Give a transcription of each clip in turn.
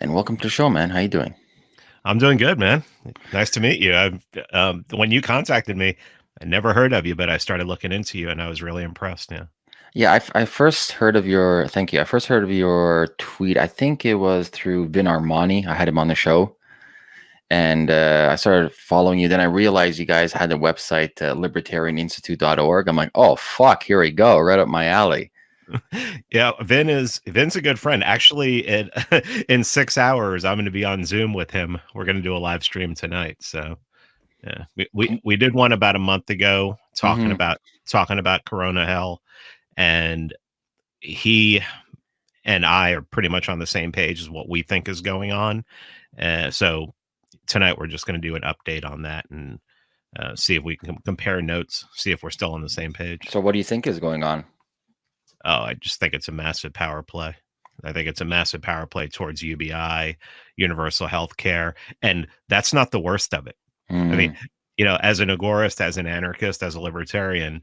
and welcome to the show, man. How you doing? I'm doing good, man. Nice to meet you. I've, um, when you contacted me, I never heard of you, but I started looking into you, and I was really impressed. Yeah. Yeah, I, f- I first heard of your thank you. I first heard of your tweet. I think it was through Vin Armani. I had him on the show, and uh, I started following you. Then I realized you guys had a website, uh, libertarianinstitute.org. I'm like, oh fuck, here we go, right up my alley. Yeah, Vin is Vin's a good friend. Actually, in in six hours, I'm going to be on Zoom with him. We're going to do a live stream tonight. So, yeah, we we, we did one about a month ago talking mm-hmm. about talking about Corona hell, and he and I are pretty much on the same page as what we think is going on. Uh, so tonight we're just going to do an update on that and uh, see if we can compare notes, see if we're still on the same page. So, what do you think is going on? Oh, I just think it's a massive power play. I think it's a massive power play towards UBI, universal health care. And that's not the worst of it. Mm. I mean, mm. you know, as an agorist, as an anarchist, as a libertarian,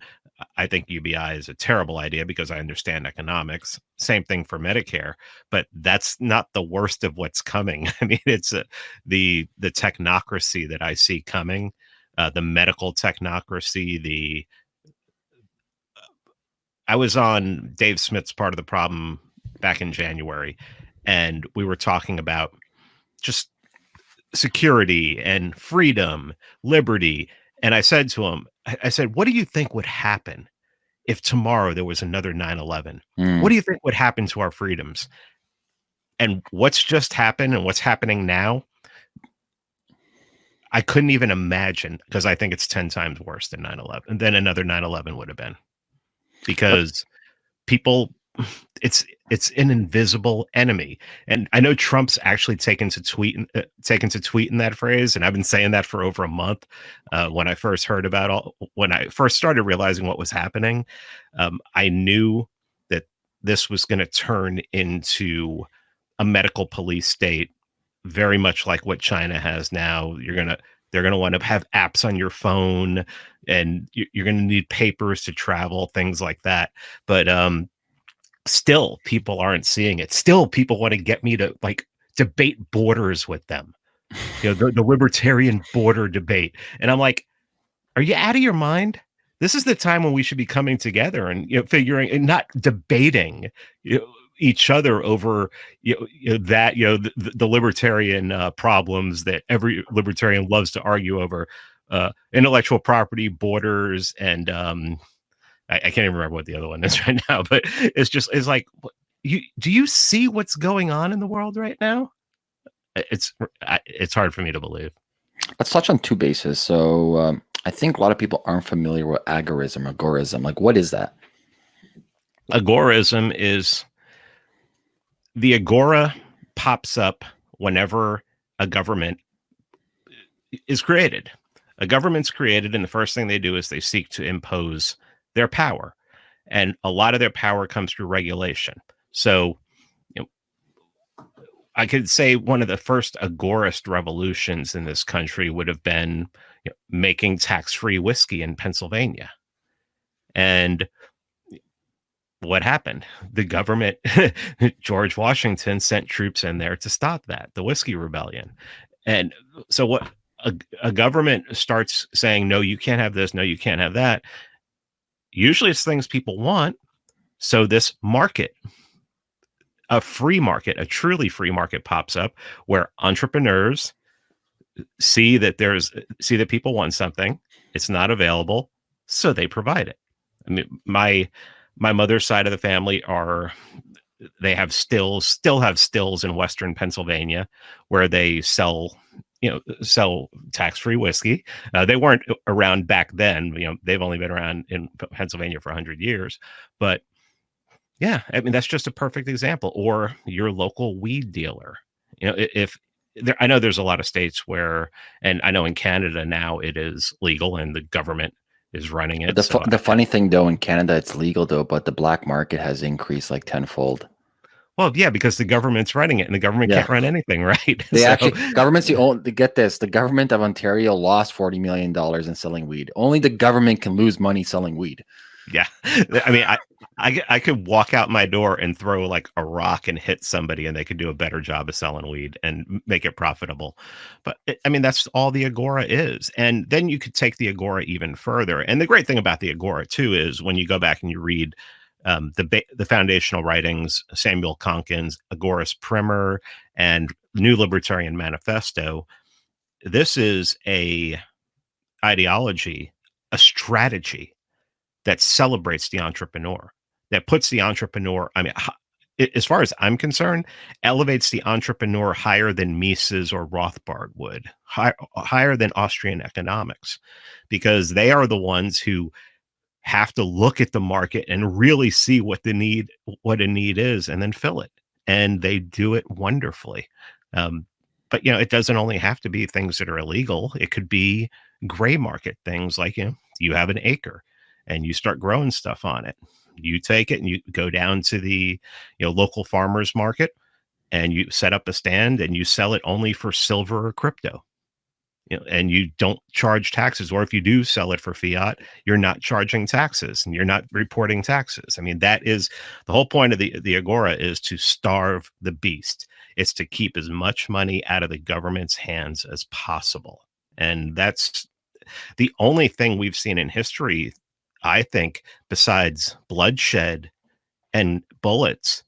I think UBI is a terrible idea because I understand economics. Same thing for Medicare, but that's not the worst of what's coming. I mean, it's a, the the technocracy that I see coming, uh, the medical technocracy, the I was on Dave Smith's part of the problem back in January, and we were talking about just security and freedom, liberty. And I said to him, I said, What do you think would happen if tomorrow there was another 9 11? Mm. What do you think would happen to our freedoms? And what's just happened and what's happening now, I couldn't even imagine because I think it's 10 times worse than 9 11, than another 9 11 would have been because people it's it's an invisible enemy. And i know trump's actually taken to tweet uh, taken to tweet in that phrase and i've been saying that for over a month uh, when i first heard about all when i first started realizing what was happening um, i knew that this was going to turn into a medical police state very much like what china has now. You're going to they're going to want to have apps on your phone and you're going to need papers to travel, things like that. But um, still, people aren't seeing it. Still, people want to get me to like debate borders with them. You know, the, the libertarian border debate. And I'm like, are you out of your mind? This is the time when we should be coming together and you know figuring and not debating you know, each other over you know, you know that you know the, the libertarian uh, problems that every libertarian loves to argue over uh, intellectual property borders and um, I, I, can't even remember what the other one is right now but it's just it's like you do you see what's going on in the world right now? It's it's hard for me to believe. Let's touch on two bases. So um, i think a lot of people aren't familiar with agorism agorism. Like what is that? Agorism is the agora pops up whenever a government is created. A government's created, and the first thing they do is they seek to impose their power. And a lot of their power comes through regulation. So, I could say one of the first agorist revolutions in this country would have been you know, making tax free whiskey in Pennsylvania. And what happened? The government, George Washington sent troops in there to stop that, the Whiskey Rebellion. And so, what a, a government starts saying, no, you can't have this, no, you can't have that. Usually, it's things people want. So, this market, a free market, a truly free market pops up where entrepreneurs see that there's see that people want something, it's not available, so they provide it. I mean, my my mother's side of the family are they have stills still have stills in western pennsylvania where they sell you know sell tax-free whiskey. Uh, they weren't around back then you know they've only been around in pennsylvania for 100 years. But yeah i mean that's just a perfect example. Or your local weed dealer. You know if there, i know there's a lot of states where and i know in canada now it is legal and the government is running it. The, so the funny thing though, in Canada, it's legal though, but the black market has increased like tenfold. Well, yeah, because the government's running it, and the government yeah. can't run anything, right? They so. actually government's the only. Get this: the government of Ontario lost forty million dollars in selling weed. Only the government can lose money selling weed. Yeah, I mean, I, I I could walk out my door and throw like a rock and hit somebody, and they could do a better job of selling weed and make it profitable. But it, I mean, that's all the agora is, and then you could take the agora even further. And the great thing about the agora too is when you go back and you read um, the the foundational writings, Samuel Konkin's, Agorist Primer and New Libertarian Manifesto. This is a ideology, a strategy that celebrates the entrepreneur, that puts the entrepreneur, I mean, as far as I'm concerned, elevates the entrepreneur higher than Mises or Rothbard would, high, higher than Austrian economics, because they are the ones who have to look at the market and really see what the need, what a need is, and then fill it. And they do it wonderfully. Um, but you know, it doesn't only have to be things that are illegal. It could be gray market things like you know, you have an acre and you start growing stuff on it. You take it and you go down to the you know local farmers market and you set up a stand and you sell it only for silver or crypto. You know, and you don't charge taxes, or if you do sell it for fiat, you're not charging taxes and you're not reporting taxes. I mean, that is the whole point of the the agora is to starve the beast. It's to keep as much money out of the government's hands as possible, and that's the only thing we've seen in history I think, besides bloodshed and bullets,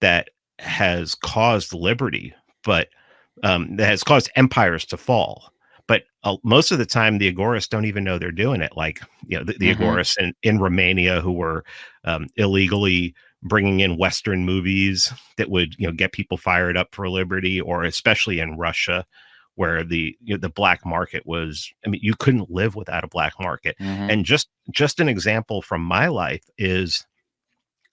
that has caused liberty, but um, that has caused empires to fall. But uh, most of the time, the Agorists don't even know they're doing it. Like, you know, the, the mm-hmm. Agorists in, in Romania who were um, illegally bringing in Western movies that would, you know, get people fired up for liberty, or especially in Russia, where the you know, the black market was i mean you couldn't live without a black market. Mm-hmm. and just just an example from my life is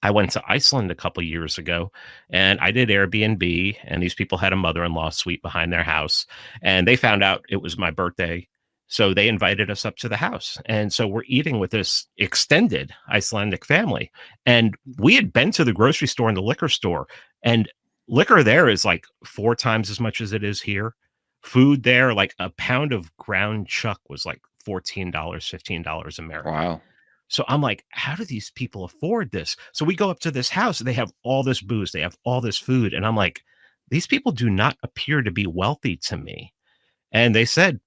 I went to Iceland a couple years ago and I did Airbnb and these people had a mother-in-law suite behind their house and they found out it was my birthday so they invited us up to the house. And so we're eating with this extended Icelandic family and we had been to the grocery store and the liquor store and liquor there is like four times as much as it is here food there, like a pound of ground chuck was like $14, $15 American. Wow. So I'm like, how do these people afford this? So we go up to this house, they have all this booze, they have all this food. And I'm like, these people do not appear to be wealthy to me. And they said,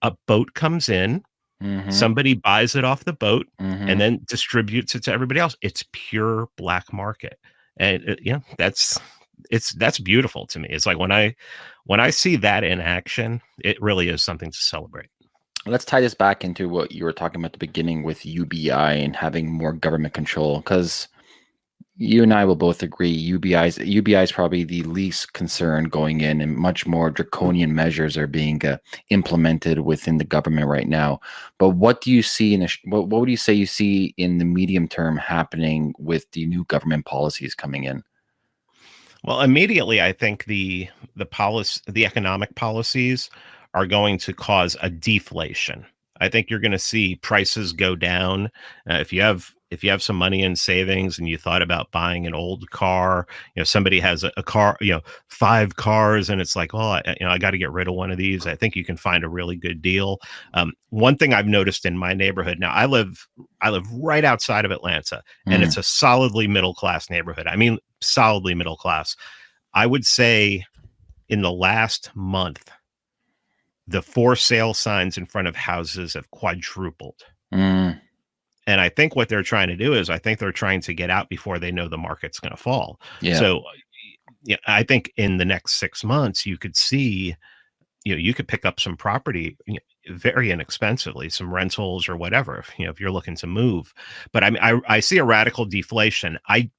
a boat comes in, mm-hmm. somebody buys it off the boat, mm-hmm. and then distributes it to everybody else. It's pure black market. And uh, yeah, that's it's that's beautiful to me. It's like when I when I see that in action, it really is something to celebrate. Let's tie this back into what you were talking about at the beginning with UBI and having more government control because you and I will both agree UBI's UBI is probably the least concern going in, and much more draconian measures are being uh, implemented within the government right now. But what do you see in the what, what would you say you see in the medium term happening with the new government policies coming in? Well, immediately, I think the the policy, the economic policies, are going to cause a deflation. I think you're going to see prices go down. Uh, if you have if you have some money in savings and you thought about buying an old car, you know, somebody has a, a car, you know, five cars, and it's like, oh, I, you know, I got to get rid of one of these. I think you can find a really good deal. Um, one thing I've noticed in my neighborhood now, I live, I live right outside of Atlanta, and mm. it's a solidly middle class neighborhood. I mean, solidly middle class. I would say, in the last month, the for sale signs in front of houses have quadrupled. Mm and I think what they're trying to do is I think they're trying to get out before they know the market's going to fall. Yeah. So yeah, I think in the next six months you could see, you know, you could pick up some property very inexpensively, some rentals or whatever. If, you know, if you're looking to move, but I mean, I, I see a radical deflation. I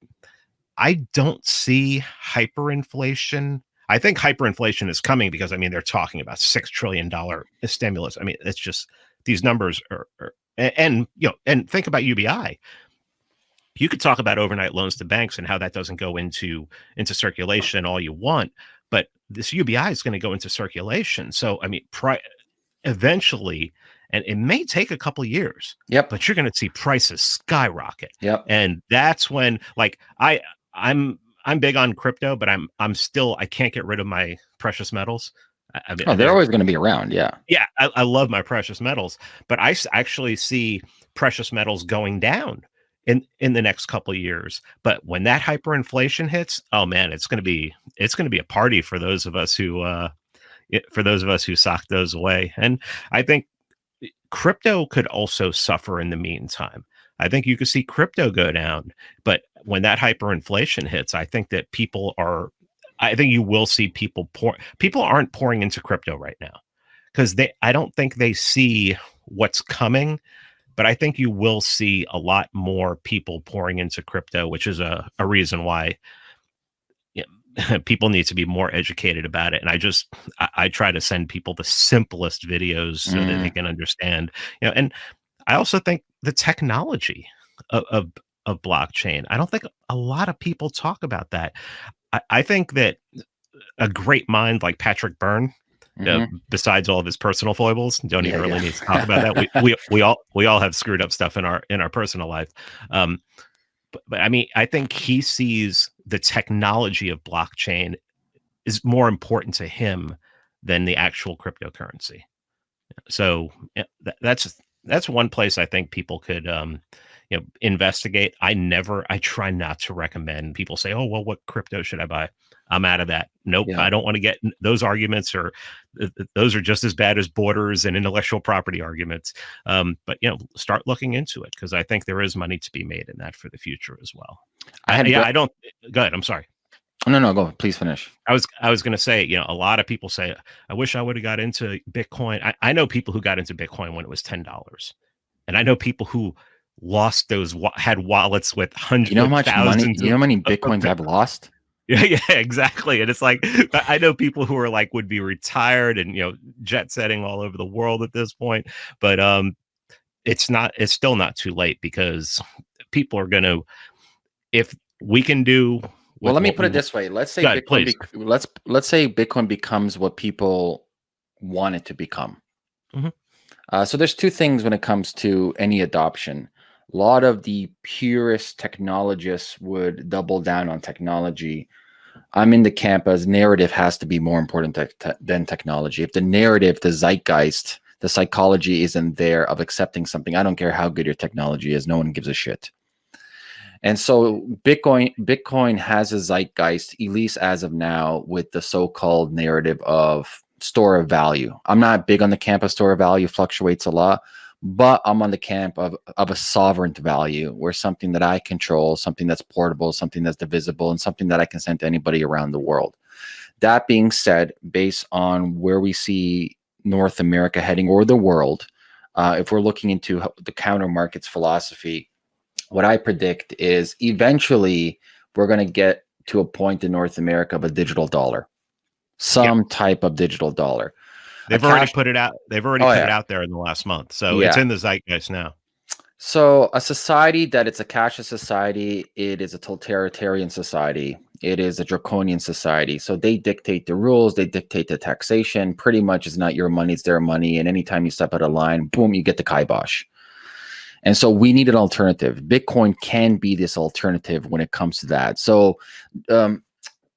I don't see hyperinflation. I think hyperinflation is coming because I mean they're talking about six trillion dollar stimulus. I mean, it's just these numbers are, are and, you know, and think about UBI. You could talk about overnight loans to banks and how that doesn't go into into circulation all you want, but this UBI is going to go into circulation. So I mean, pri- eventually, and it may take a couple years. Yep. But you're going to see prices skyrocket. Yep. And that's when, like, I I'm I'm big on crypto, but I'm I'm still I can't get rid of my precious metals. I mean, oh, they're always going to be around. Yeah. Yeah. I, I, love my precious metals, but I actually see precious metals going down in in the next couple of years. But when that hyperinflation hits, oh man, it's going to be it's going to be a party for those of us who uh for those of us who sock those away. And I think crypto could also suffer in the meantime. I think you could see crypto go down, but when that hyperinflation hits, I think that people are I think you will see people pour people aren't pouring into crypto right now because they I don't think they see what's coming but I think you will see a lot more people pouring into crypto, which is a, a reason why people need to be more educated about it. And I just I, I, try to send people the simplest videos so mm. that they mm. can understand. You know, and I also think the technology of, of of blockchain. I don't think a lot of people talk about that. I, I think that a great mind like Patrick Byrne Mm-hmm. Uh, besides all of his personal foibles, don't even really yeah. need to talk about that. We, we we all we all have screwed up stuff in our in our personal life. Um, but, but I mean, I think he sees the technology of blockchain is more important to him than the actual cryptocurrency. So yeah, that, that's that's one place I think people could um, you know investigate. I never I try not to recommend people say, "Oh, well, what crypto should I buy?" I'm out of that. Nope, yeah. I don't want to get those arguments or those are just as bad as borders and intellectual property arguments. Um, but you know, start looking into it because I think there is money to be made in that for the future as well. I had, yeah, go- I don't. Go ahead. I'm sorry. No, no, go. Please finish. I was, I was going to say, you know, a lot of people say, I wish I would have got into Bitcoin. I, I know people who got into Bitcoin when it was ten dollars, and I know people who lost those had wallets with hundreds. You know how much money? You know how many bitcoins I've lost? Yeah, yeah, exactly. And it's like I know people who are like would be retired and you know jet setting all over the world at this point, but um, it's not. It's still not too late because people are going to, if we can do. Well, let me put it this way. Let's say Bitcoin. Be, let's let's say Bitcoin becomes what people want it to become. Mm-hmm. Uh, so there's two things when it comes to any adoption a lot of the purest technologists would double down on technology. I'm in the camp as narrative has to be more important te te than technology. If the narrative, the zeitgeist, the psychology isn't there of accepting something, I don't care how good your technology is, no one gives a shit. And so Bitcoin Bitcoin has a zeitgeist, at least as of now, with the so-called narrative of store of value. I'm not big on the camp of store of value, fluctuates a lot but I'm on the camp of, of a sovereign value where something that I control, something that's portable, something that's divisible, and something that I can send to anybody around the world. That being said, based on where we see North America heading or the world, uh, if we're looking into the counter markets philosophy, what I predict is eventually we're going to get to a point in North America of a digital dollar, some yep. type of digital dollar. They've already put it out. They've already oh, put yeah. it out there in the last month, so yeah. it's in the zeitgeist now. So, a society that it's a cashless society, it is a totalitarian society, it is a draconian society. So they dictate the rules, they dictate the taxation. Pretty much, it's not your money; it's their money. And anytime you step out of line, boom, you get the kibosh. And so we need an alternative. Bitcoin can be this alternative when it comes to that. So um,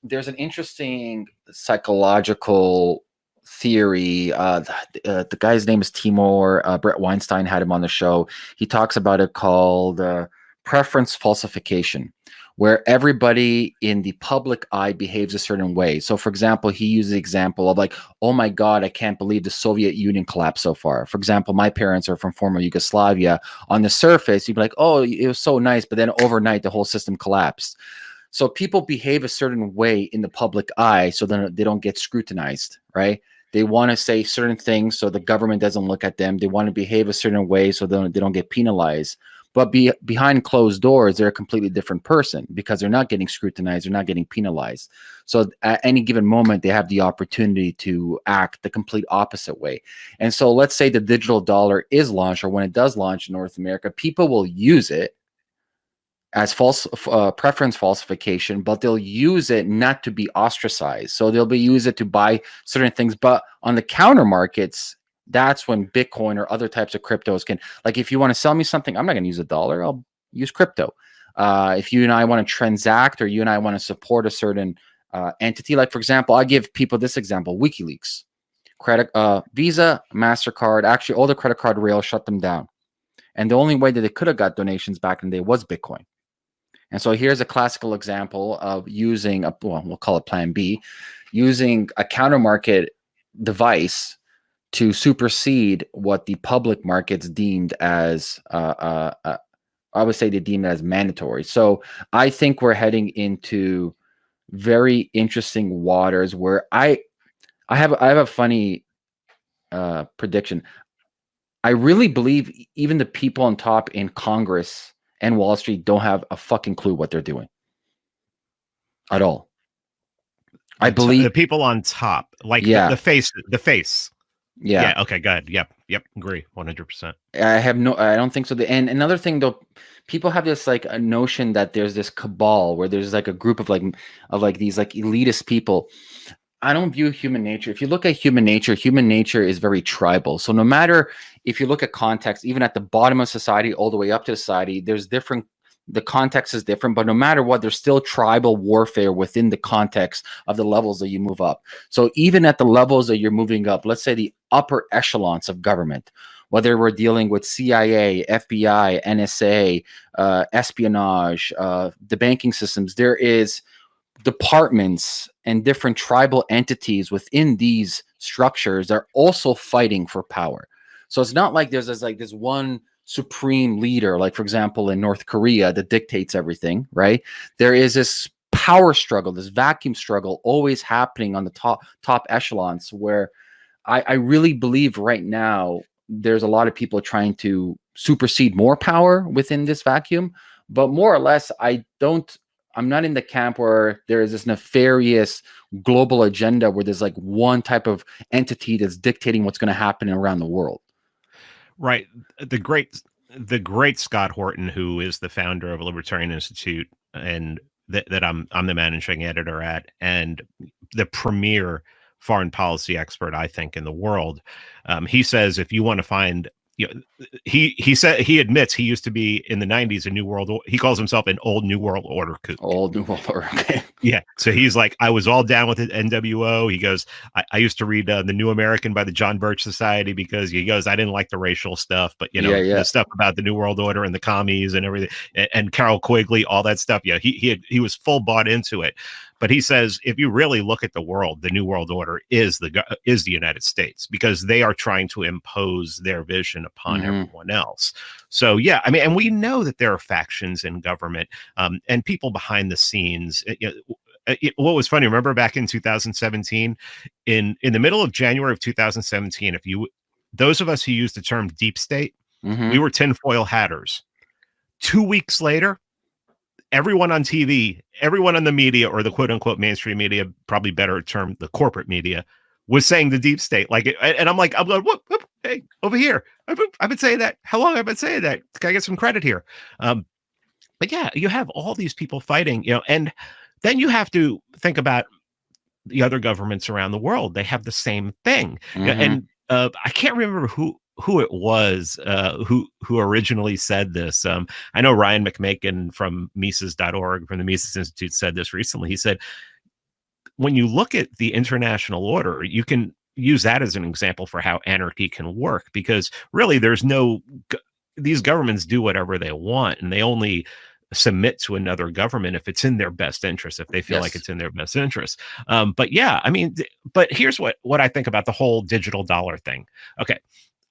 there's an interesting psychological theory. Uh, the, uh, the, guy's name is Timur. Uh, Bret Weinstein had him on the show. He talks about it called uh, preference falsification, where everybody in the public eye behaves a certain way. So, for example, he used the example of like, "Oh my God, I can't believe the Soviet Union collapsed so far." For example, my parents are from former Yugoslavia. On the surface, you'd be like, "Oh, it was so nice," but then overnight, the whole system collapsed. So people behave a certain way in the public eye, so then they don't get scrutinized, right? They want to say certain things so the government doesn't look at them. They want to behave a certain way so they don't, they don't get penalized. But be, behind closed doors, they're a completely different person because they're not getting scrutinized, they're not getting penalized. So at any given moment, they have the opportunity to act the complete opposite way. And so let's say the digital dollar is launched, or when it does launch in North America, people will use it as false uh, preference falsification, but they'll use it not to be ostracized. So they'll be use it to buy certain things. But on the counter markets, that's when Bitcoin or other types of cryptos can, like, if you want to sell me something, I'm not going to use a dollar. I'll use crypto. Uh, if you and I want to transact, or you and I want to support a certain uh, entity, like for example, I give people this example: WikiLeaks, credit, uh, Visa, Mastercard. Actually, all the credit card rails shut them down And the only way that they could have got donations back in the day was Bitcoin. And so here's a classical example of using a well, we'll call it plan B, using a counter market device to supersede what the public markets deemed as uh, uh, uh, I would say they deem it as mandatory. So I think we're heading into very interesting waters where I I have I have a funny uh, prediction. I really believe even the people on top in Congress and Wall Street don't have a fucking clue what they're doing at all. I believe the people on top, like yeah. the, the face, the face. Yeah. Yeah. Okay. Good. Yep. Yep. Agree. One hundred percent. I have no. I don't think so. And another thing, though, people have this like a notion that there's this cabal where there's like a group of like of like these like elitist people. I don't view human nature. If you look at human nature, human nature is very tribal. So no matter if you look at context, even at the bottom of society all the way up to society, there's different the context is different, but no matter what, there's still tribal warfare within the context of the levels that you move up. So even at the levels that you're moving up, let's say the upper echelons of government, whether we're dealing with CIA, FBI, NSA, uh, espionage, uh, the banking systems, there is departments and different tribal entities within these structures that are also fighting for power. So it's not like there's this like this one supreme leader, like for example, in North Korea that dictates everything, right? There is this power struggle, this vacuum struggle always happening on the top top echelons where I, I really believe right now there's a lot of people trying to supersede more power within this vacuum. But more or less, I don't I'm not in the camp where there is this nefarious global agenda where there's like one type of entity that's dictating what's going to happen around the world. Right. The great the great Scott Horton, who is the founder of a Libertarian Institute and that, that I'm I'm the managing editor at, and the premier foreign policy expert, I think, in the world. Um, he says if you want to find you know, he he said he admits he used to be in the 90s a new world he calls himself an old new world order kook. Old new world order yeah so he's like i was all down with it nwo he goes i, I used to read uh, the new american by the john birch society because he goes i didn't like the racial stuff but you know yeah, yeah. the stuff about the new world order and the commies and everything and, and carroll quigley all that stuff. Yeah he he, had, he was full bought into it but he says if you really look at the world, the New World Order is the is the United States because they are trying to impose their vision upon mm-hmm. everyone else. So yeah, I mean, and we know that there are factions in government um, and people behind the scenes. Eh, you know, it, what was funny remember back in 2017 in in the middle of january of 2017 if you those of us who used the term deep state mm-hmm. we were tinfoil hatters two weeks later everyone on TV, everyone on the media or the quote unquote mainstream media, probably better term, the corporate media, was saying the deep state. Like, and I'm like, I'm going, whoop, whoop, hey, over here. I've been, I've been saying that. How long have I been saying that? Can I get some credit here? Um, but yeah, you have all these people fighting, you know, and then you have to think about the other governments around the world. They have the same thing. Mm-hmm. And uh, I can't remember who who it was uh, who who originally said this. Um, I know Ryan McMaken from Mises.org from the Mises Institute said this recently. He said, when you look at the international order, you can use that as an example for how anarchy can work because really there's no these governments do whatever they want and they only submit to another government if it's in their best interest if they feel yes. like it's in their best interest um, but yeah i mean but here's what what i think about the whole digital dollar thing okay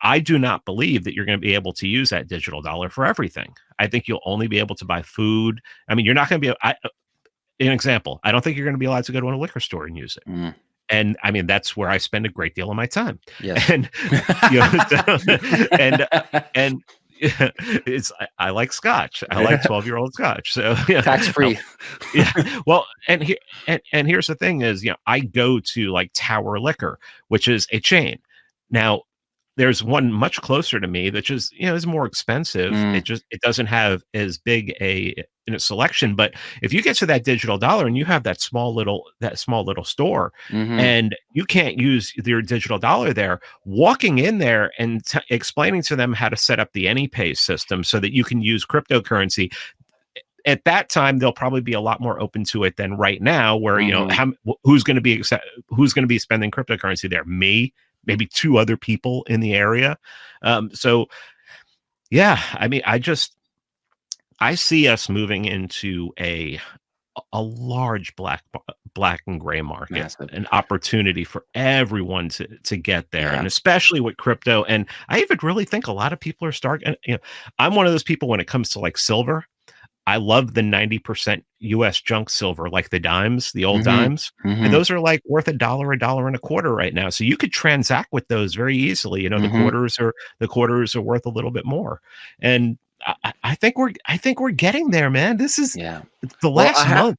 I do not believe that you're going to be able to use that digital dollar for everything. I think you'll only be able to buy food. I mean, you're not going to be. I, uh, an example, I don't think you're going to be allowed to go to a liquor store and use it. Mm. And I mean, that's where I spend a great deal of my time. Yeah. And you know, and and it's I, I, like scotch. I like 12 year old scotch. So yeah. tax free. yeah. Well, and here and, and here's the thing is, you know, I go to like Tower Liquor, which is a chain. Now, there's one much closer to me that just you know is more expensive mm. it just it doesn't have as big a in a selection but if you get to that digital dollar and you have that small little that small little store mm-hmm. and you can't use your digital dollar there walking in there and t- explaining to them how to set up the anypay system so that you can use cryptocurrency at that time they'll probably be a lot more open to it than right now where mm-hmm. you know mm-hmm. how, who's going to be who's going to be spending cryptocurrency there me maybe two other people in the area. Um, so Yeah, I mean, I just I see us moving into a a large black black and gray market, Massive. an opportunity for everyone to to get there, Yeah. and especially with crypto. And I even really think a lot of people are starting. You know, I'm one of those people when it comes to like silver. I love the 90% US junk silver, like the dimes, the old Mhm. dimes. Mhm. And those are like worth a dollar, a dollar and a quarter right now. So you could transact with those very easily. You know, the Mhm. quarters are the quarters are worth a little bit more. And I, I- think we're I think we're getting there, man. This is yeah. the Well, last have- month.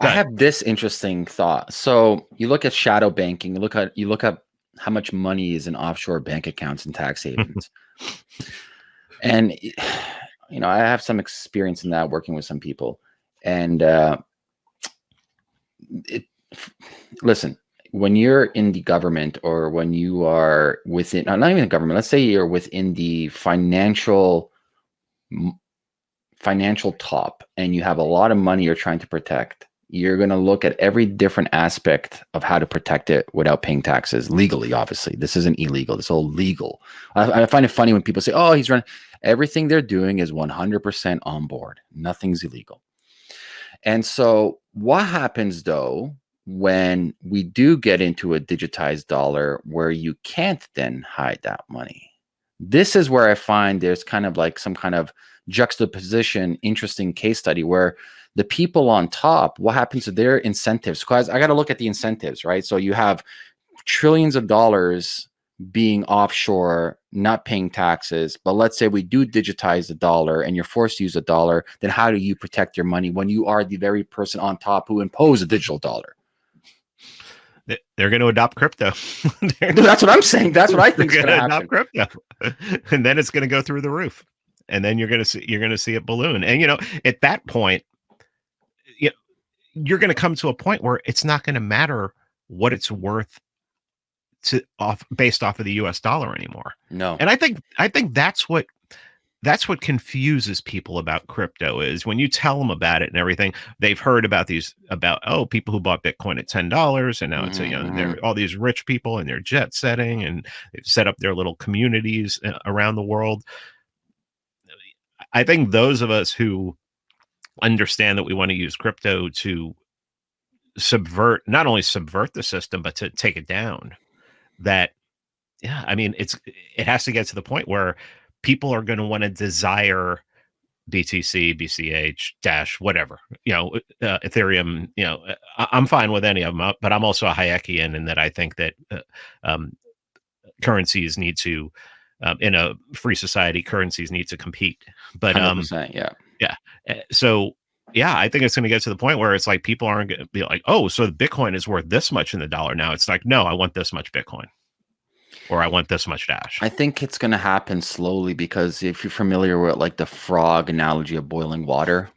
I have this interesting thought. So you look at shadow banking, you look at you look at how much money is in offshore bank accounts and tax havens. and you know, I have some experience in that working with some people. And uh it listen, when you're in the government or when you are within not even the government, let's say you're within the financial financial top and you have a lot of money you're trying to protect you're going to look at every different aspect of how to protect it without paying taxes legally obviously. This isn't illegal. This is all legal. I, I find it funny when people say oh he's running everything they're doing is 100% on board. Nothing's illegal. And so what happens though when we do get into a digitized dollar where you can't then hide that money? This is where i find there's kind of like some kind of juxtaposition interesting case study where the people on top what happens to their incentives? Because i got to look at the incentives right? So you have trillions of dollars being offshore not paying taxes but let's say we do digitize the dollar and you're forced to use a dollar then how do you protect your money when you are the very person on top who imposed a digital dollar? They- They're going to adopt crypto. That's what i'm saying. That's what i think is going to adopt crypto, and then it's going to go through the roof, and then you're going to see you're going to see it balloon. And you know, at that point, you you're going to come to a point where it's not going to matter what it's worth to off based off of the U.S. dollar anymore. no And I think I think that's what that's what confuses people about crypto is when you tell them about it and everything they've heard about these about oh people who bought bitcoin at $10 and now it's a, you know they're all these rich people and they're jet setting and they've set up their little communities uh, around the world i think those of us who understand that we want to use crypto to subvert not only subvert the system but to take it down that yeah i mean it's it has to get to the point where people are going to want to desire btc bch dash whatever you know uh, ethereum you know I, i'm fine with any of them uh, but i'm also a hayekian in that i think that uh, um, currencies need to um, in a free society currencies need to compete but um 100%, yeah. uh, so yeah i think it's going to get to the point where it's like people aren't going to be like oh so bitcoin is worth this much in the dollar now it's like no i want this much bitcoin or i want this much dash I think it's going to happen slowly because if you're familiar with like the frog analogy of boiling water,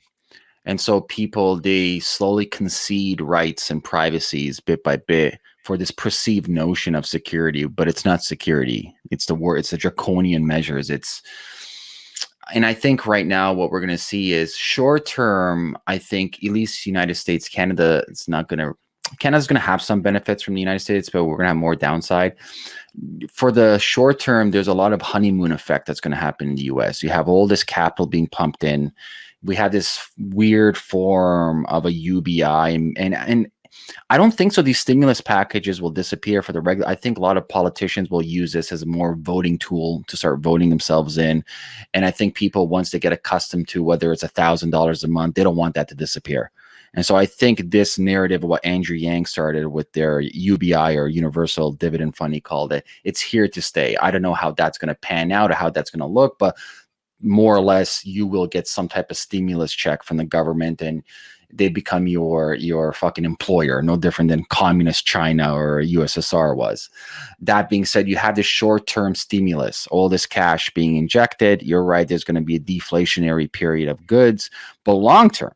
and so people they slowly concede rights and privacies bit by bit for this perceived notion of security, but it's not security. It's the word. It's the draconian measures. It's and I think right now what we're going to see is short term. I think at least United States, Canada, it's not going to. Canada's going to have some benefits from the United States, but we're going to have more downside for the short term, there's a lot of honeymoon effect that's going to happen in the US. You have all this capital being pumped in. We have this weird form of a UBI, and and, and I don't think so. These stimulus packages will disappear for the regular. I think a lot of politicians will use this as a more voting tool to start voting themselves in. And I think people, once they get accustomed to whether it's a thousand dollars a month, they don't want that to disappear. And so I think this narrative of what Andrew Yang started with their UBI or Universal Dividend Fund, he called it, it's here to stay. I don't know how that's going to pan out or how that's going to look, but more or less you will get some type of stimulus check from the government and they become your your fucking employer no different than communist china or ussr was. That being said you have this short-term stimulus all this cash being injected. You're right there's going to be a deflationary period of goods but long term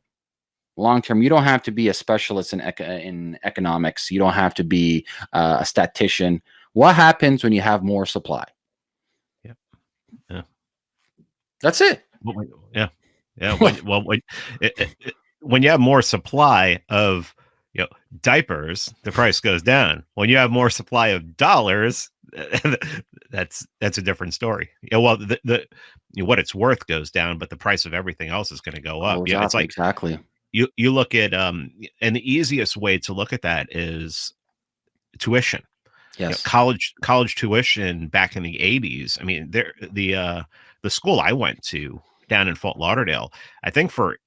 long term you don't have to be a specialist in, eco- in economics. You don't have to be uh, a statistician. What happens when you have more supply? Yep. Yeah. that's it. Yeah, yeah. Well, it, it, it- when you have more supply of you know diapers, the price goes down. When you have more supply of dollars, that's that's a different story. Yeah, well, the, the you know, what it's worth goes down, but the price of everything else is going to go up. Oh, yeah, it's exactly, like exactly. you you look at um, and the easiest way to look at that is tuition. You know, Yes. college college tuition back in the eighties. I mean, there the uh the school I went to down in Fort Lauderdale. I think for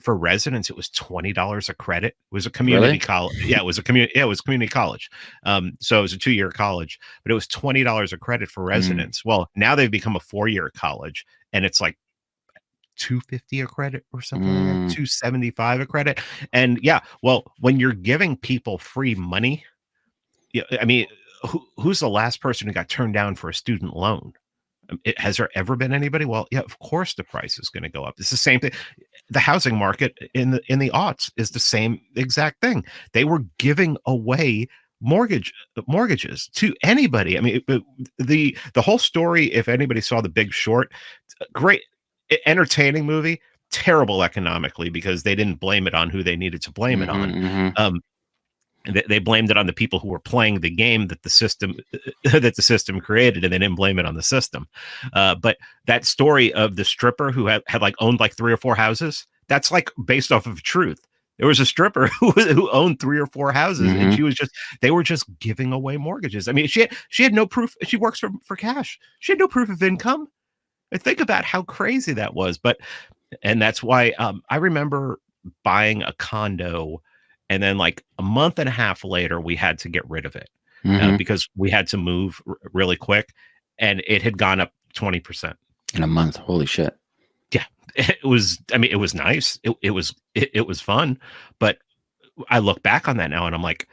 for residents it was twenty dollars a credit. It was a community Really? college. Yeah, it was a community. Yeah, it was community college. Um, so it was a two year college, but it was twenty dollars a credit for Mm. residents. Well, now they've become a four year college, and it's like 250 a credit or something like Mm. that 275 a credit and yeah well when you're giving people free money yeah i mean who, who's the last person who got turned down for a student loan it, has there ever been anybody? Well yeah of course the price is going to go up. It's the same thing the housing market in the in the aughts is the same exact thing. They were giving away mortgage mortgages to anybody. I mean it- the the whole story if anybody saw the big short great e- entertaining movie terrible economically because they didn't blame it on who they needed to blame it on. Mhm, mhm. um they, they blamed it on the people who were playing the game that the system that the system created and they didn't blame it on the system. Uh, but that story of the stripper who had, had like owned like three or four houses that's like based off of truth. There was a stripper who, who owned three or four houses and Mhm. she was just they were just giving away mortgages. I mean she had she had no proof she works for, for cash. She had no proof of income. I think about how crazy that was. But and that's why um, i remember buying a condo and then like a month and a half later we had to get rid of it uh, Mhm. because we had to move r- really quick and it had gone up 20% In a month. Holy shit. Yeah. It was i mean it was nice it, it was it, it was fun but i look back on that now and i'm like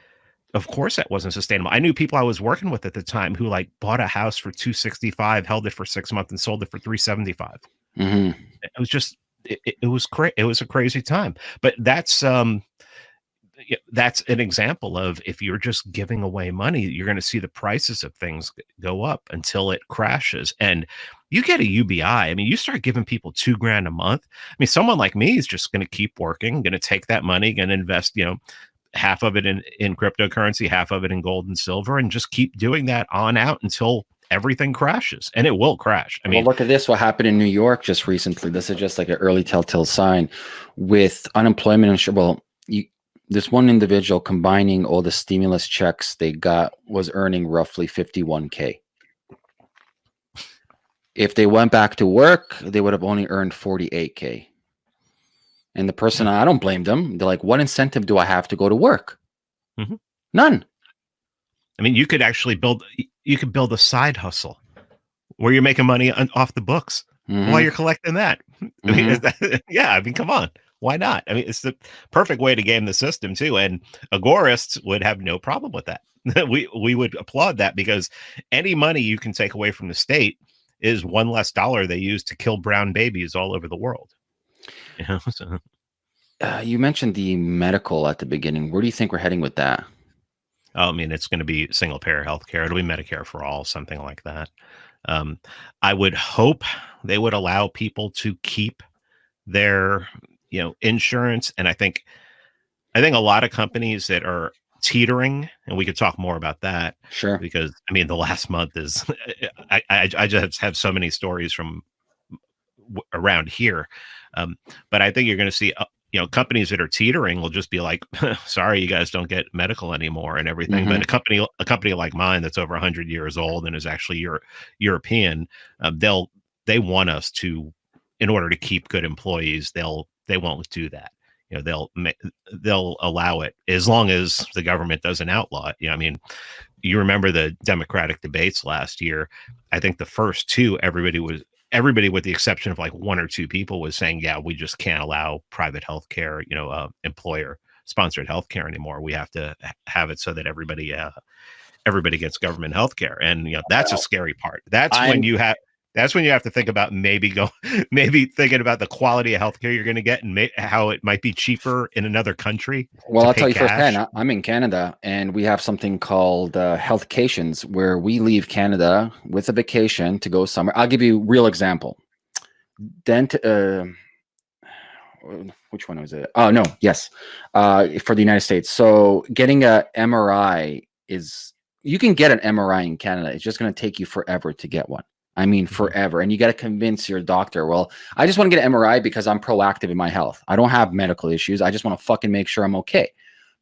of course that wasn't sustainable i knew people i was working with at the time who like bought a house for 265 held it for six months and sold it for 375 hmm it was just it, it was crazy it was a crazy time but that's um that's an example of if you're just giving away money you're going to see the prices of things go up until it crashes and you get a ubi i mean you start giving people two grand a month i mean someone like me is just going to keep working going to take that money going to invest you know half of it in in cryptocurrency half of it in gold and silver and just keep doing that on out until everything crashes and it will crash i mean well, look at this. What happened in New York just recently? This is just like an early telltale sign with unemployment insurance. Well, you, this one individual combining all the stimulus checks they got was earning roughly 51k. If they went back to work, they would have only earned 48k. And the person, I don't blame them. They're like, what incentive do I have to go to work? Mhm. None. I mean, you could actually build you could build a side hustle where you're making money on, off the books Mhm, while you're collecting that. I mean, mhm. is that- yeah, I mean, come on, why not? I mean, it's the perfect way to game the system too, and agorists would have no problem with that. we we would applaud that because any money you can take away from the state is one less dollar they use to kill brown babies all over the world. You know, so Uh, you mentioned the medical at the beginning. Where do you think we're heading with that? Oh, I mean, it's going to be single payer healthcare. It'll be Medicare for all, something like that. Um, I would hope they would allow people to keep their, you know, insurance. And I think, I think a lot of companies that are teetering, and we could talk more about that Sure. because I mean, the last month is, I, I, I just have so many stories from around here. Um, but I think you're going to see, uh, you know, companies that are teetering will just be like, sorry, you guys don't get medical anymore and everything. But a company, a company like mine that's over 100 years old and is actually Euro- European, um, they'll, they want us to, in order to keep good employees, they'll, they won't do that. You know, they'll, they'll allow it as long as the government doesn't outlaw it. You know, I mean, you remember the Democratic debates last year. I think the first two, everybody was everybody, with the exception of like one or two people, was saying, "Yeah, we just can't allow private health care, you know, uh, employer sponsored health care anymore. We have to have it so that everybody, uh, everybody gets government health care." And you know, that's a scary part. That's I'm- when you have. That's when you have to think about maybe go, maybe thinking about the quality of healthcare you're going to get and may, how it might be cheaper in another country. Well, I'll tell you firsthand. cash. I- I'm in Canada, and we have something called uh, healthcations, where we leave Canada with a vacation to go somewhere. I'll give you a real example. Dent. Uh, which one was it? Oh no, yes, uh, for the United States. So getting a MRI is you can get an MRI in Canada. It's just going to take you forever to get one. I mean, mm-hmm. forever. And you got to convince your doctor, well, I just want to get an MRI because I'm proactive in my health. I don't have medical issues. I just want to fucking make sure I'm okay.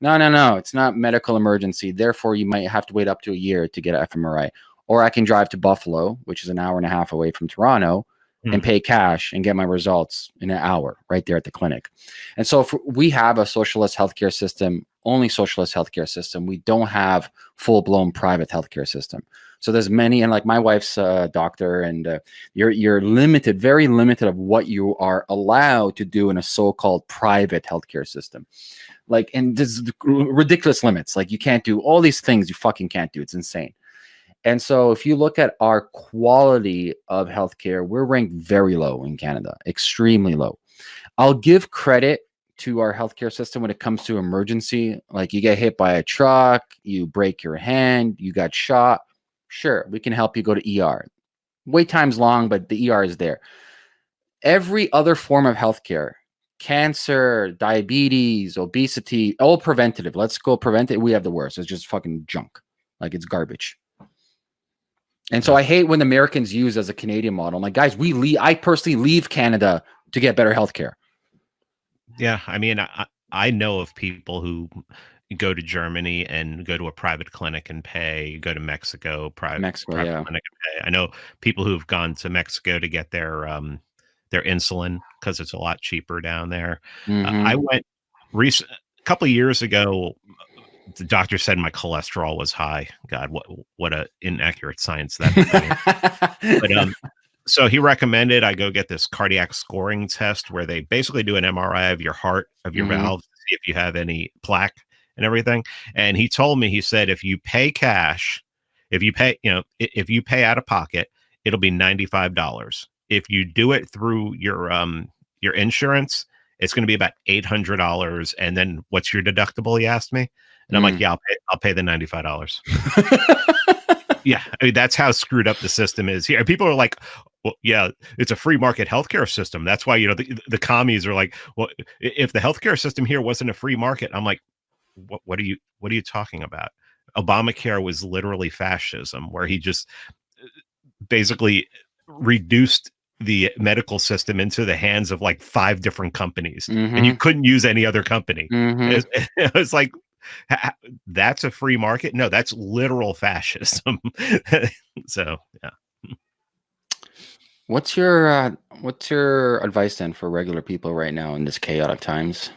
No, no, no. It's not medical emergency. Therefore, you might have to wait up to a year to get an fMRI. Or I can drive to Buffalo, which is an hour and a half away from Toronto, mm. and pay cash and get my results in an hour right there at the clinic. And so if we have a socialist healthcare system, only socialist healthcare system. We don't have full blown private healthcare system. So there's many, and like my wife's uh, doctor, and uh, you're you're limited, very limited of what you are allowed to do in a so-called private healthcare system. Like, and there's ridiculous limits. Like you can't do all these things. You fucking can't do. It's insane. And so if you look at our quality of healthcare, we're ranked very low in Canada, extremely low. I'll give credit to our healthcare system when it comes to emergency. Like you get hit by a truck, you break your hand, you got shot. Sure, we can help you go to ER. Wait time's long, but the ER is there. Every other form of healthcare, cancer, diabetes, obesity, all preventative. Let's go prevent it. We have the worst. It's just fucking junk. Like it's garbage. And so I hate when Americans use as a Canadian model. I'm like, guys, we leave. I personally leave Canada to get better healthcare. Yeah, I mean, I, I know of people who go to Germany and go to a private clinic and pay, go to Mexico, private, Mexico, private yeah. clinic and pay. I know people who've gone to Mexico to get their um their insulin because it's a lot cheaper down there. Mm-hmm. Uh, I mm-hmm. went recent a couple of years ago the doctor said my cholesterol was high. God, what what a inaccurate science that. but um, so he recommended I go get this cardiac scoring test where they basically do an MRI of your heart, of your mm-hmm. valves, to see if you have any plaque and everything. And he told me, he said, if you pay cash, if you pay, you know, if you pay out of pocket, it'll be $95. If you do it through your um your insurance, it's going to be about $800. And then what's your deductible? He asked me. And I'm like, mm. yeah, I'll pay, I'll pay the $95. yeah. I mean, that's how screwed up the system is here. People are like, well, yeah, it's a free market healthcare system. That's why, you know, the, the commies are like, well, if the healthcare system here wasn't a free market, I'm like, what, what are you, what are you talking about? Obamacare was literally fascism, where he just uh, basically reduced the medical system into the hands of like five different companies mm-hmm. and you mm-hmm. couldn't use any other company mm-hmm. it's, it's like that's a free market no that's literal fascism so yeah What's your uh, what's your advice then for regular people right now in this chaotic times?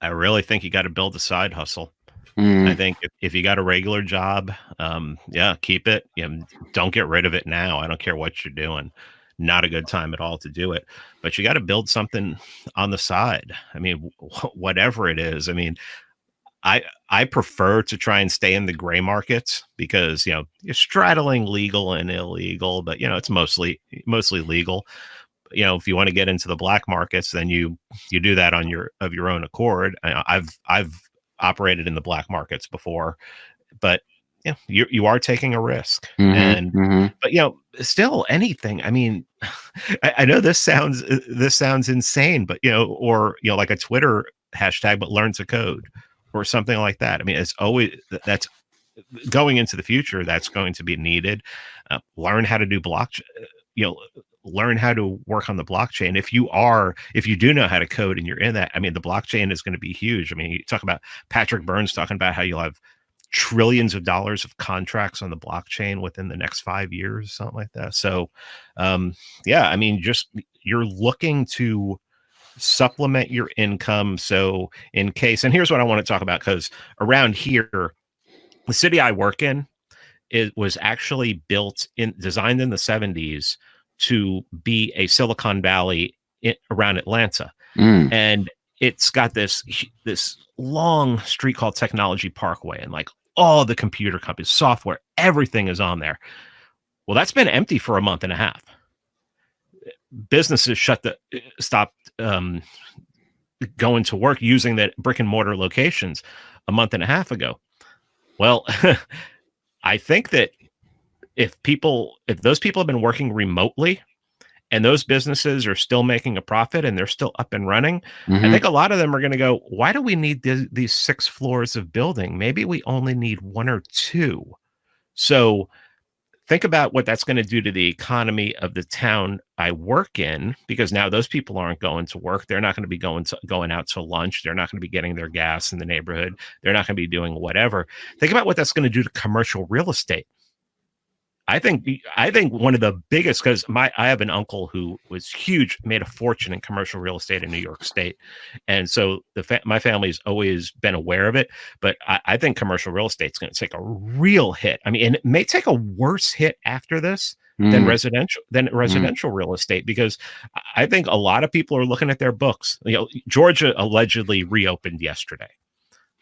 I, really think you got to build a side hustle. Mm. I think if, if you got a regular job, um, yeah, keep it. You know, don't get rid of it now. I don't care what you're doing. Not a good time at all to do it, but you got to build something on the side. I mean, whatever it is. I mean, I I prefer to try and stay in the gray markets because you know you're straddling legal and illegal, but you know it's mostly mostly legal. You know, if you want to get into the black markets, then you you do that on your of your own accord. I, I've I've operated in the black markets before, but you know, you you are taking a risk, mm-hmm, and mm-hmm. but you know, still anything. I mean, I, I know this sounds this sounds insane, but you know, or you know, like a Twitter hashtag, but learn to code or something like that. I mean, it's always that's going into the future. That's going to be needed. Uh, learn how to do blockchain. Uh, you know, learn how to work on the blockchain. If you are, if you do know how to code and you're in that, I mean, the blockchain is going to be huge. I mean, you talk about Patrick Burns talking about how you'll have trillions of dollars of contracts on the blockchain within the next five years, something like that. So, um, yeah, I mean, just you're looking to supplement your income. So, in case, and here's what I want to talk about because around here, the city I work in, it was actually built in designed in the 70s to be a Silicon Valley in, around Atlanta. Mm. And it's got this this long street called Technology Parkway and like all the computer companies, software, everything is on there. Well, that's been empty for a month and a half businesses shut the stopped um, going to work using that brick and mortar locations a month and a half ago. Well, I think that if people if those people have been working remotely and those businesses are still making a profit and they're still up and running, Mhm. I think a lot of them are going to go, why do we need th- these six floors of building? Maybe we only need one or two. So think about what that's going to do to the economy of the town I work in, because now those people aren't going to work. They're not going to be going to going out to lunch. They're not going to be getting their gas in the neighborhood. They're not going to be doing whatever. Think about what that's going to do to commercial real estate. I think I think one of the biggest because my I have an uncle who was huge, made a fortune in commercial real estate in New York State, and so the fa- my family's always been aware of it. But I, I think commercial real estate's going to take a real hit. I mean, and it may take a worse hit after this than Mm. residential than residential real estate because I think a lot of people are looking at their books. You know, Georgia allegedly reopened yesterday.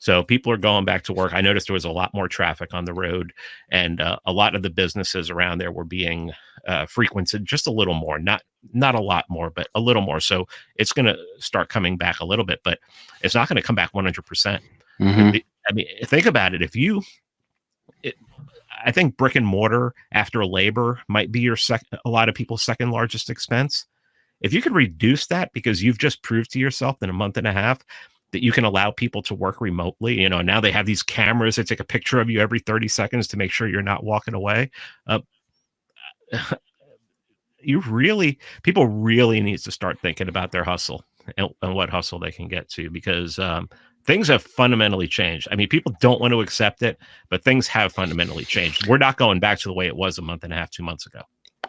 So people are going back to work. I noticed there was a lot more traffic on the road, and uh, a lot of the businesses around there were being uh, frequented just a little more, not not a lot more, but a little more. So it's going to start coming back a little bit, but it's not going to come back 100. percent Mhm. I mean, think about it. If you, it, I think brick and mortar after labor might be your second, a lot of people's second largest expense. If you could reduce that because you've just proved to yourself in a month and a half that you can allow people to work remotely, you know, now they have these cameras that take a picture of you every 30 seconds to make sure you're not walking away. Uh, you really, people really needs to start thinking about their hustle and, and what hustle they can get to because um, things have fundamentally changed. I mean, people don't want to accept it, but things have fundamentally changed. We're not going back to the way it was a month and a half, two months ago.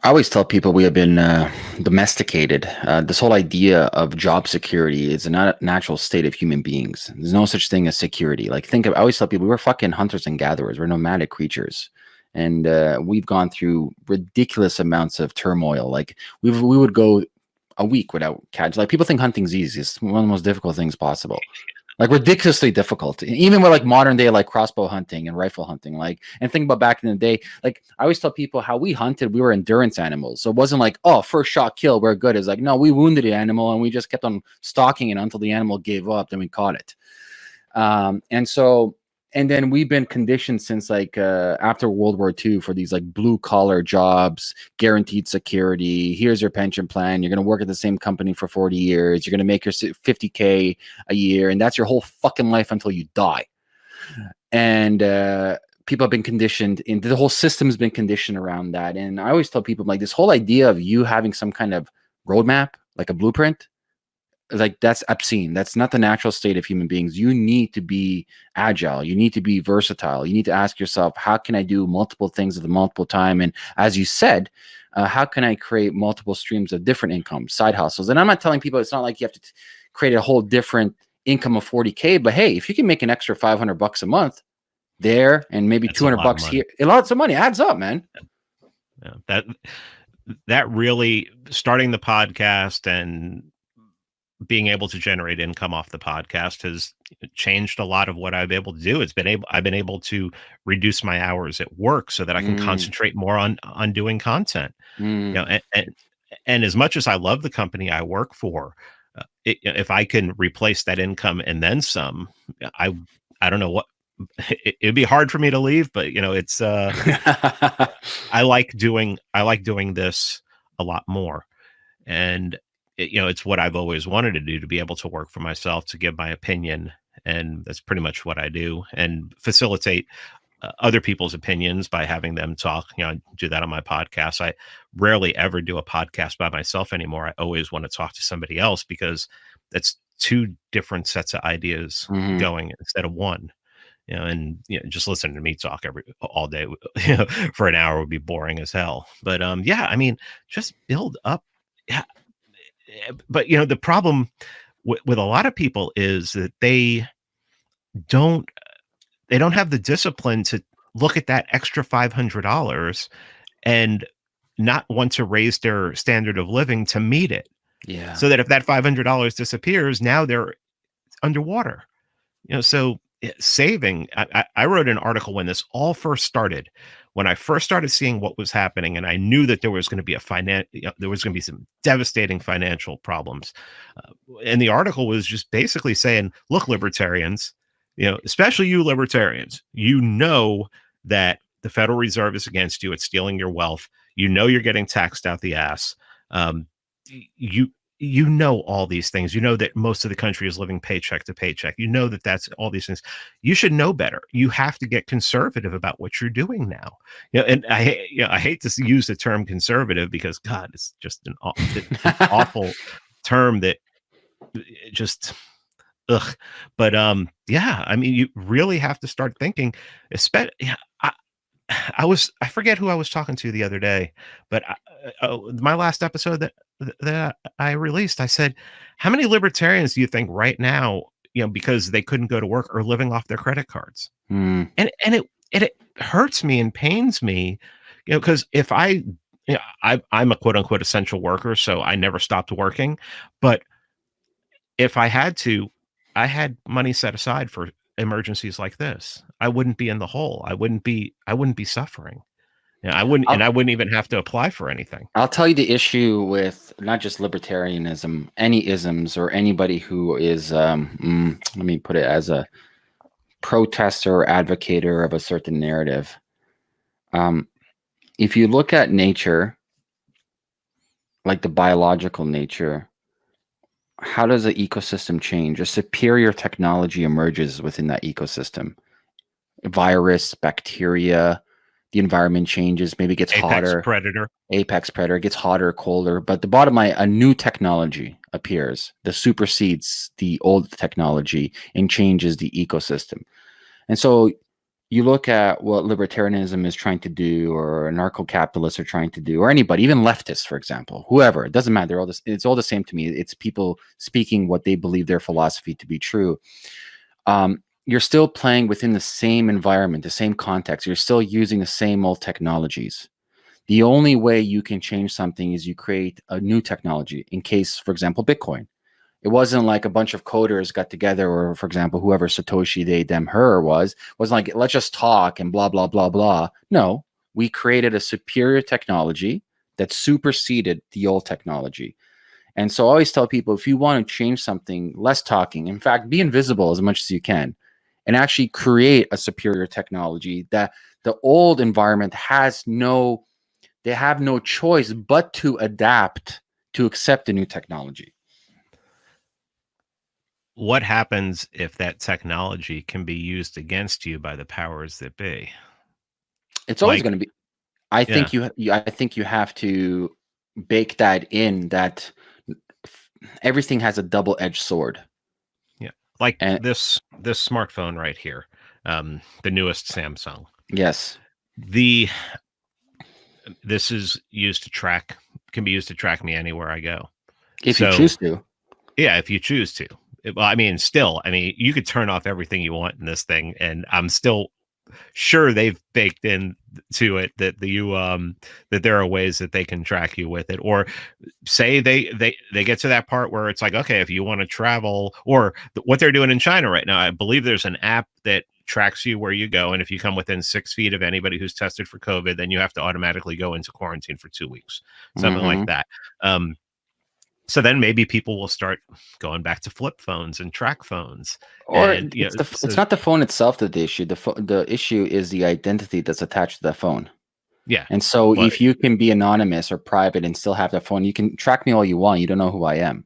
I always tell people we have been uh, domesticated. Uh, this whole idea of job security is a nat- natural state of human beings. There's no such thing as security. Like, think of, I always tell people we're fucking hunters and gatherers. We're nomadic creatures. And uh, we've gone through ridiculous amounts of turmoil. Like, we we would go a week without catch. Like, people think hunting's easy. It's one of the most difficult things possible. Like ridiculously difficult, even with like modern day like crossbow hunting and rifle hunting. Like, and think about back in the day. Like, I always tell people how we hunted. We were endurance animals, so it wasn't like oh, first shot kill, we're good. It's like no, we wounded the animal and we just kept on stalking it until the animal gave up. Then we caught it. Um, and so, and then we've been conditioned since like uh, after World War II for these like blue collar jobs, guaranteed security. Here's your pension plan. You're going to work at the same company for 40 years. You're going to make your 50k a year, and that's your whole fucking life until you die. And uh, people have been conditioned, and the whole system's been conditioned around that. And I always tell people like this whole idea of you having some kind of roadmap, like a blueprint, like that's obscene. That's not the natural state of human beings. You need to be agile. You need to be versatile. You need to ask yourself, how can I do multiple things at the multiple time? And as you said, uh, how can I create multiple streams of different income, side hustles? And I'm not telling people it's not like you have to create a whole different income of 40k. But hey, if you can make an extra 500 bucks a month there, and maybe That's 200 bucks here, a lot of money adds up, man. Yeah, that that really starting the podcast and being able to generate income off the podcast has changed a lot of what I've been able to do. It's been able I've been able to reduce my hours at work so that I can Mm. concentrate more on on doing content. Mm, You know, and, and and as much as I love the company I work for, uh, it, if I can replace that income and then some, I I don't know what it, it'd be hard for me to leave, but you know, it's uh I like doing I like doing this a lot more, and it, you know it's what I've always wanted to do to be able to work for myself to give my opinion, and that's pretty much what I do, and facilitate uh, other people's opinions by having them talk. You know, I do that on my podcast. I rarely ever do a podcast by myself anymore. I always want to talk to somebody else because that's two different sets of ideas Mhm. going instead of one you know, and you know, just listening to me talk every all day you know, for an hour would be boring as hell. But um, yeah, I mean, just build up. Yeah, but you know, the problem with, with a lot of people is that they don't they don't have the discipline to look at that extra five hundred dollars and not want to raise their standard of living to meet it. yeah. So that if that five hundred dollars disappears, now they're underwater. You know, so eh, saving. I, I, I wrote an article when this all first started. When I first started seeing what was happening, and I knew that there was going to be a finan- you know, there was going to be some devastating financial problems. Uh, and the article was just basically saying, "Look, libertarians, you know, especially you libertarians, you know that the Federal Reserve is against you. It's stealing your wealth. You know you're getting taxed out the ass. um, you you know all these things. You know that most of the country is living paycheck to paycheck. You know that that's all these things. You should know better. You have to get conservative about what you're doing now. You know, and I you know, I hate to use the term conservative because God, it's just an, an awful term that just ugh. But um, yeah, I mean, you really have to start thinking. Especially, I, I was I forget who I was talking to the other day, but I, uh, my last episode that that I released, I said, "How many libertarians do you think right now, you know, because they couldn't go to work, are living off their credit cards?" Mm. And and it and it hurts me and pains me, you know, because if I, you know, I I'm a quote unquote essential worker, so I never stopped working, but if I had to, I had money set aside for emergencies like this. I wouldn't be in the hole. I wouldn't be I wouldn't be suffering. Yeah, I wouldn't, I'll, and I wouldn't even have to apply for anything. I'll tell you the issue with not just libertarianism, any isms, or anybody who is, um, mm, let me put it as a protester or advocator of a certain narrative. Um, if you look at nature, like the biological nature, how does the ecosystem change? A superior technology emerges within that ecosystem. Virus, bacteria, the environment changes, maybe gets Apex hotter. Predator. Apex predator gets hotter, colder. But the bottom line, a new technology appears that supersedes the old technology and changes the ecosystem. And so you look at what libertarianism is trying to do, or anarcho-capitalists are trying to do, or anybody, even leftists, for example, whoever, it doesn't matter. All this, it's all the same to me. It's people speaking what they believe their philosophy to be true. Um, you're still playing within the same environment, the same context. You're still using the same old technologies. The only way you can change something is you create a new technology. In case, for example, Bitcoin. It wasn't like a bunch of coders got together, or for example, whoever Satoshi they, them, her was, was like, let's just talk and blah, blah, blah, blah. No, we created a superior technology that superseded the old technology. And so I always tell people, if you want to change something, less talking. In fact, be invisible as much as you can and actually create a superior technology that the old environment has no, they have no choice but to adapt to accept the new technology. What happens if that technology can be used against you by the powers that be? It's always like, going to be. I think yeah. you. I think you have to bake that in. That everything has a double-edged sword like and, this this smartphone right here um the newest samsung. Yes. The this is used to track can be used to track me anywhere i go. If so, you choose to. Yeah if you choose to. Well i mean still i mean you could turn off everything you want in this thing and i'm still sure they've baked in to it that the you um that there are ways that they can track you with it or say they they they get to that part where it's like okay if you want to travel or what they're doing in china right now i believe there's an app that tracks you where you go and if you come within six feet of anybody who's tested for covid then you have to automatically go into quarantine for two weeks something mm-hmm. like that um so then maybe people will start going back to flip phones and track phones or and, it's, know, the, so, it's not the phone itself that the issue the fo- the issue is the identity that's attached to the phone. Yeah and so but, if you can be anonymous or private and still have the phone you can track me all you want you don't know who i am.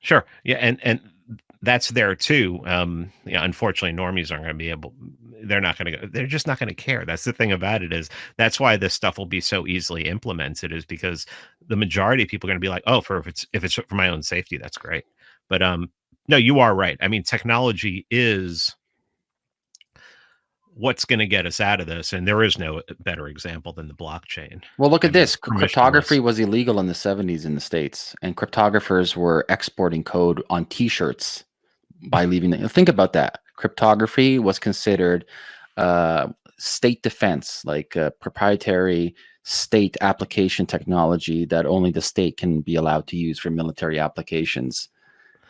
Sure yeah and and that's there too um yeah unfortunately normies aren't going to be able they're not going to go they're just not going to care. That's the thing about it is that's why this stuff will be so easily implemented is because the majority of people are going to be like oh for if it's if it's for my own safety that's great. But um no you are right. I mean technology is what's going to get us out of this and there is no better example than the blockchain. Well look at I mean, this. cryptography was illegal in the 70s in the states and cryptographers were exporting code on t-shirts by leaving the, think about that. Cryptography was considered uh, state defense, like proprietary state application technology that only the state can be allowed to use for military applications.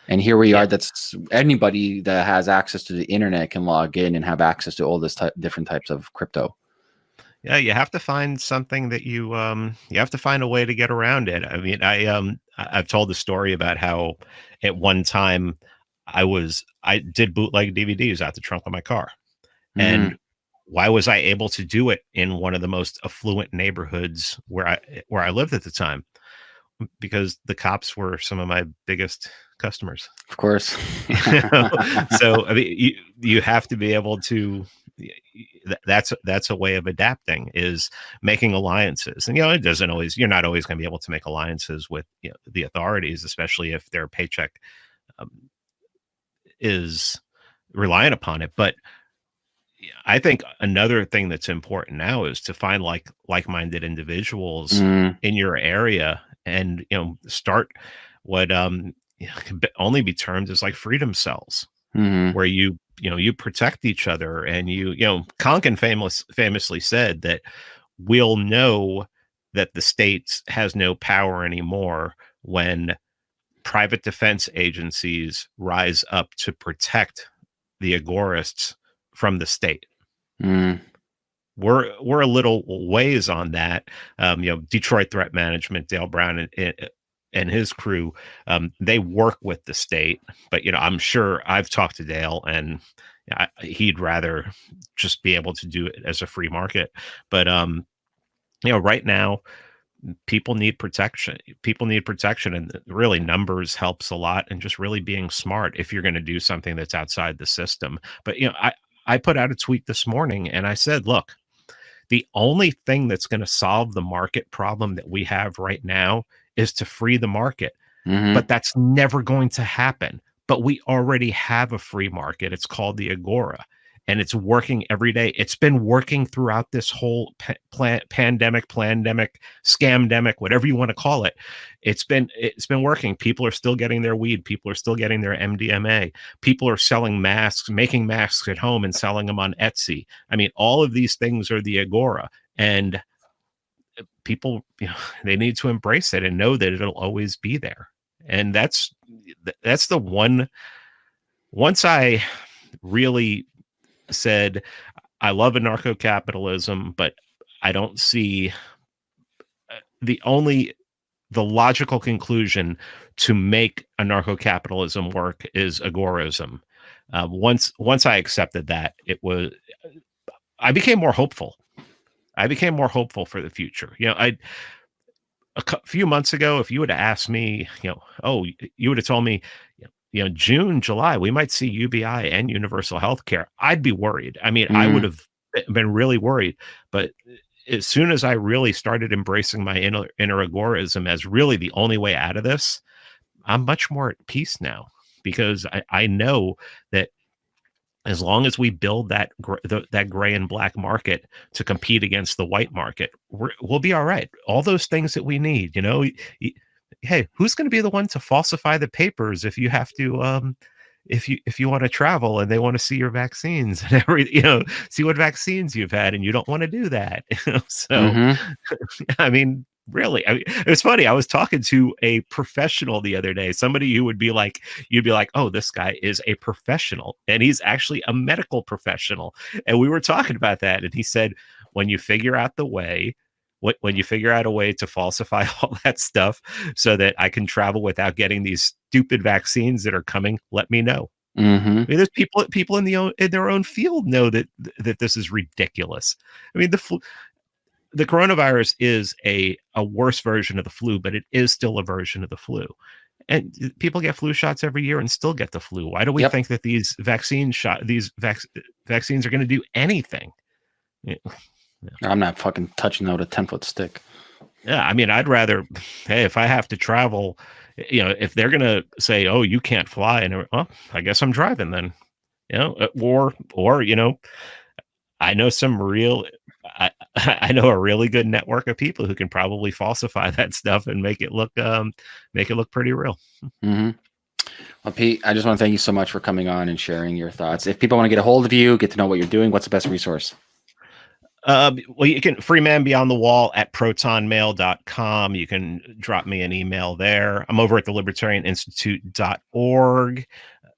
And here we yeah. are. That's anybody that has access to the internet can log in and have access to all this type, different types of crypto. Yeah, you have to find something that you um you have to find a way to get around it. I mean, I um I've told the story about how at one time I was I did bootleg DVDs out the trunk of my car. Mm. And why was I able to do it in one of the most affluent neighborhoods where I where I lived at the time? because the cops were some of my biggest customers. Of course. so I mean, you you have to be able to. That's that's a way of adapting is making alliances, and you know it doesn't always. You're not always going to be able to make alliances with you know, the authorities, especially if their paycheck um, is reliant upon it. But I think another thing that's important now is to find like like-minded individuals mm. in your area and you know start what um can only be termed as like freedom cells mm-hmm. where you you know you protect each other and you you know Konkin famous famously said that we'll know that the state has no power anymore when private defense agencies rise up to protect the agorists from the state. Mm. We're we're a little ways on that. Um, you know, Detroit Threat Management, Dale Brown, and, and his crew, um, they work with the state. But you know, I'm sure I've talked to Dale, and I, he'd rather just be able to do it as a free market. But um, you know, right now, people need protection. People need protection, and really, numbers helps a lot, and just really being smart if you're going to do something that's outside the system. But you know, I I put out a tweet this morning, and I said, look. The only thing that's going to solve the market problem that we have right now is to free the market. Mm-hmm. But that's never going to happen. But we already have a free market. It's called the Agora and it's working every day. It's been working throughout this whole plan- pandemic, pandemic, scamdemic, whatever you want to call it. It's been it's been working. People are still getting their weed. People are still getting their MDMA. People are selling masks, making masks at home and selling them on Etsy. I mean, all of these things are the Agora, and uh, people you know they need to embrace it and know that it'll always be there and that's that's the one once i really said i love anarcho-capitalism but i don't see uh, the only the logical conclusion to make anarcho-capitalism work is agorism uh, once once i accepted that it was i became more hopeful I became more hopeful for the future. You know, I a few months ago, if you would have asked me, you know, oh, you would have told me, you know, June, July, we might see UBI and universal health care. I'd be worried. I mean, mm. I would mm. have been really worried. But as soon as I really started embracing my inner, inner agorism as really the only way out of this, I'm much more at peace now because I, I know that as long as we build that gr- the, that gray and black market to compete against the white market, we will be all right. All those things that we need, you know. Hey, who's going to be the one to falsify the papers if you have to? Um, if you if you want to travel and they want to see your vaccines and every you know see what vaccines you've had and you don't want to do that so mm-hmm. i mean really I mean, it was funny i was talking to a professional the other day somebody who would be like you'd be like oh this guy is a professional and he's actually a medical professional and we were talking about that and he said when you figure out the way when you figure out a way to falsify all that stuff so that i can travel without getting these stupid vaccines that are coming let me know Mm-hmm. I mean, there's people people in the in their own field know that that this is ridiculous. I mean, the flu, the coronavirus is a a worse version of the flu, but it is still a version of the flu. And people get flu shots every year and still get the flu. Why do we yep. think that these vaccine shot these vac- vaccines are going to do anything? Yeah. I'm not fucking touching out a 10 foot stick. Yeah, I mean, I'd rather, hey, if I have to travel, you know, if they're gonna say, "Oh, you can't fly," and well, I guess I'm driving then, you know, uh, or or you know, I know some real I, I know a really good network of people who can probably falsify that stuff and make it look um make it look pretty real. Mm-hmm. Well, Pete, I just want to thank you so much for coming on and sharing your thoughts. If people want to get a hold of you, get to know what you're doing, what's the best resource? Uh, well, you can free man beyond the wall at protonmail.com. You can drop me an email there. I'm over at the libertarianinstitute.org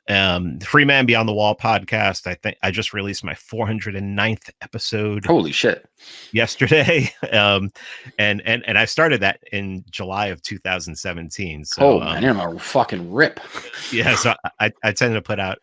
um free man beyond the wall podcast i think i just released my 409th episode holy shit yesterday um and and and i started that in july of 2017 so oh man um, you're a fucking rip yeah so i i tend to put out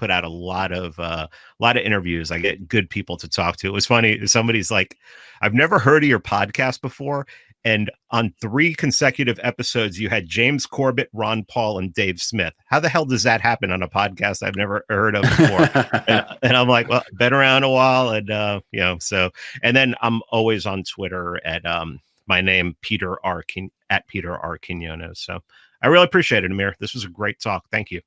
put out a lot of uh, a lot of interviews. I get good people to talk to. It was funny. Somebody's like, "I've never heard of your podcast before," And on three consecutive episodes, you had James Corbett, Ron Paul, and Dave Smith. How the hell does that happen on a podcast I've never heard of before? and, and, I'm like, well, been around a while, and uh, you know, so. And then I'm always on Twitter at um, my name Peter R. King, at Peter R. Quinones. So I really appreciate it, Amir. This was a great talk. Thank you.